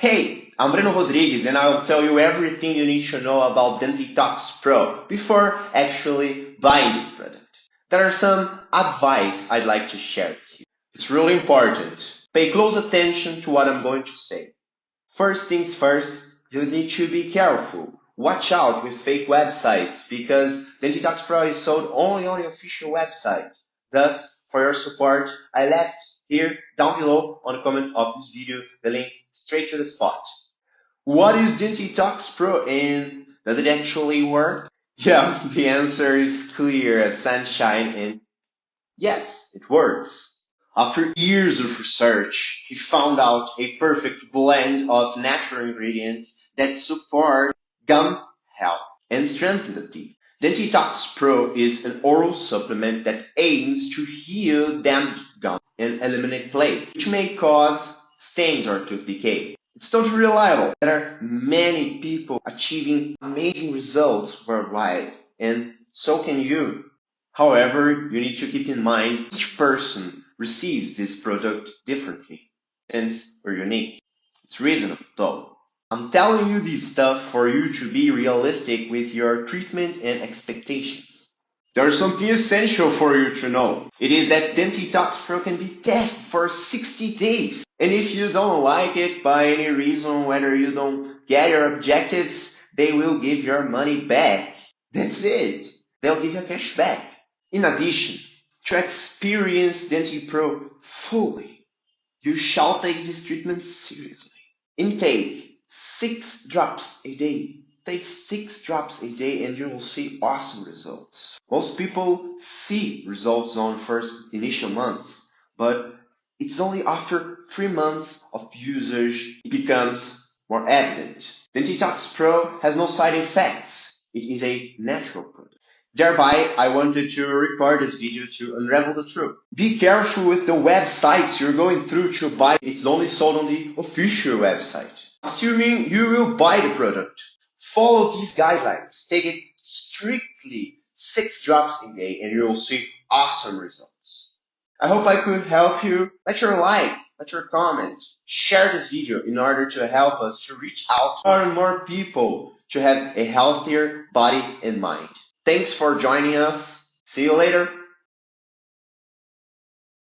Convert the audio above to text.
Hey, I'm Breno Rodrigues and I'll tell you everything you need to know about Dentitox Pro before actually buying this product. There are some advice I'd like to share with you. It's really important. Pay close attention to what I'm going to say. First things first, you need to be careful. Watch out with fake websites because Dentitox Pro is sold only on the official website. Thus, for your support, I left here down below on the comment of this video the link straight to the spot. What is Dentitox Pro and does it actually work? Yeah, the answer is clear as sunshine and yes, it works. After years of research, he found out a perfect blend of natural ingredients that support gum health and strengthen the teeth. Dentitox Pro is an oral supplement that aims to heal damaged gums and eliminate plaque, which may cause stains or tooth decay. It's totally reliable. There are many people achieving amazing results worldwide, and so can you. However, you need to keep in mind each person receives this product differently, since we're unique. It's reasonable though. I'm telling you this stuff for you to be realistic with your treatment and expectations. There's something essential for you to know. It is that Dentitox Pro can be tested for 60 days. And if you don't like it by any reason, whether you don't get your objectives, they will give your money back. That's it. They'll give you cash back. In addition, to experience DentiPro fully, you shall take this treatment seriously. Intake 6 drops a day Take six drops a day and you will see awesome results. Most people see results on first initial months, but it's only after three months of usage it becomes more evident. Dentitox Pro has no side effects. It is a natural product. Thereby, I wanted to record this video to unravel the truth. Be careful with the websites you're going through to buy. It's only sold on the official website. Assuming you will buy the product, Follow these guidelines. Take it strictly six drops a day and you will see awesome results. I hope I could help you. Let your like, let your comment, share this video in order to help us to reach out to more and more people to have a healthier body and mind. Thanks for joining us. See you later.